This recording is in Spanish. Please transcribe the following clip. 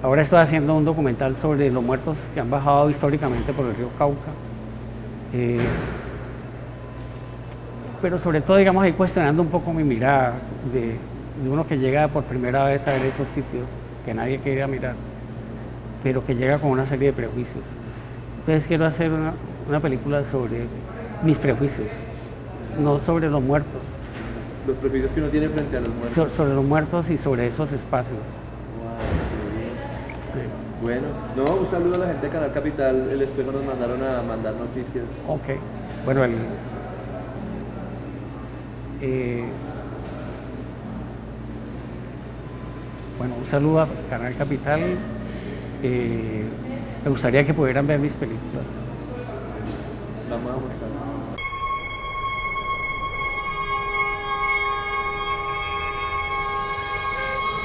Ahora estoy haciendo un documental sobre los muertos que han bajado históricamente por el río Cauca. Eh, pero sobre todo, digamos, ahí cuestionando un poco mi mirada de, uno que llega por primera vez a ver esos sitios que nadie quería mirar, pero que llega con una serie de prejuicios. Entonces quiero hacer una, película sobre mis prejuicios, no sobre los muertos. Los prejuicios que uno tiene frente a los muertos. sobre los muertos y sobre esos espacios. Bueno, no, un saludo a la gente de Canal Capital, el espejo nos mandaron a mandar noticias. Ok, bueno, el, eh, bueno, un saludo a Canal Capital. Eh, me gustaría que pudieran ver mis películas. Vamos a mostrar.